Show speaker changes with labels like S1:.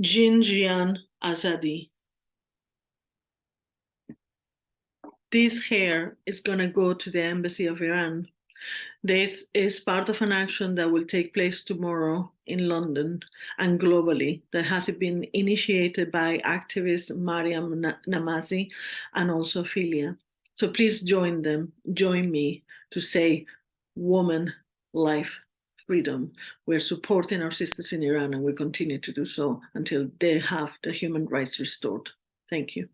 S1: Jin Jiyan Azadi. This hair is going to go to the embassy of Iran. This is part of an action that will take place tomorrow in London and globally that has been initiated by activist Maryam Namazie and also Filia. So please join them, join me to say woman, life, freedom. We're supporting our sisters in Iran and we continue to do so until they have the human rights restored. Thank you.